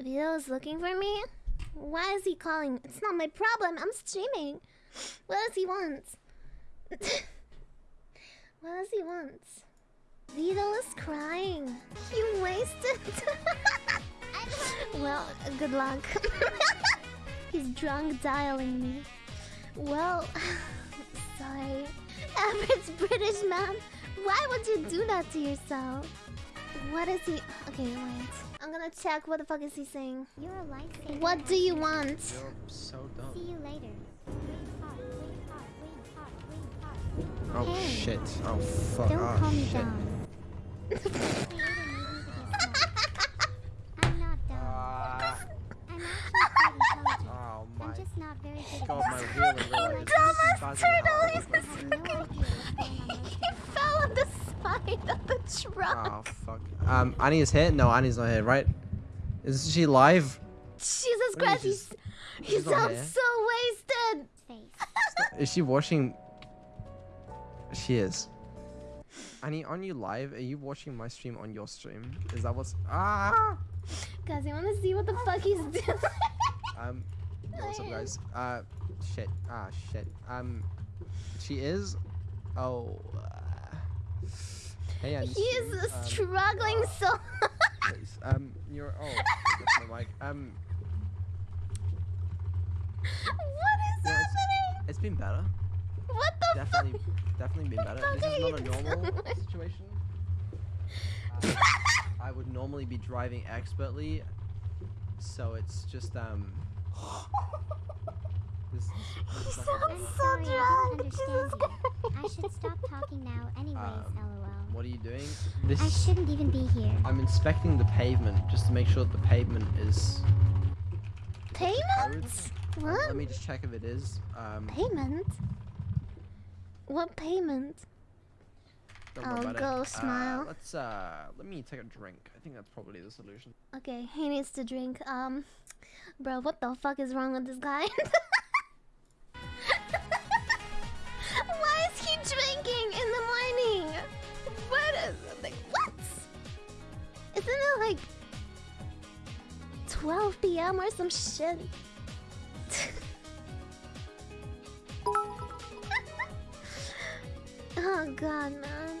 Vito is looking for me? Why is he calling? It's not my problem. I'm streaming. What does he want? what does he want? Vito is crying. You wasted. well, good luck. He's drunk dialing me. Well, sorry. Average British man. Why would you do that to yourself? What is he? Okay, wait. I'm gonna check. What the fuck is he saying? You're a lifesaver. What do you want? You're so dumb. See you later. Oh Hey. shit. Oh fuck. Don't oh call me shit. dumb. Creator made me to be smart. I'm not dumb. Ah, I'm actually quite intelligent. oh my I'm just not very good god, at my this. wheel and real life. Dumbass This turtle buzzing is out. I have no idea what's going on most He fell on the side of the truck. Oh fuck. Um, Annie is here? No, Annie's not here, right? Is she live? Jesus Christ, he's, he sounds so wasted. Is she watching? She is. Annie, on you live? Are you watching my stream on your stream? Is that what's ah? Guys, you wanna see what the fuck he's doing? Um, what's up, guys? Uh, shit. Ah, shit. Um, she is. Oh. Uh, hey, Annie. he is um, struggling uh, so please. Um, you're. Oh, that's my mic. Um, What is Yeah, it's- it's been better. What the Definitely, fuck? definitely been better. This is not a normal situation. Uh, I would normally be driving expertly, so it's just um. This, this, He this is not sounds gonna I'm work. so sorry, I drunk. Jesus. I should stop talking now anyways, Um, lol. What are you doing? This. I shouldn't even be here. I'm inspecting the pavement just to make sure that the pavement is. Payment? What? Let me just check if it is. Um, Payment? What payment? Oh, about it. go Uh, smile. let's uh, let me take a drink. I think that's probably the solution. Okay, he needs to drink. Um, bro, what the fuck is wrong with this guy? like 12 p.m. or some shit? oh god, man.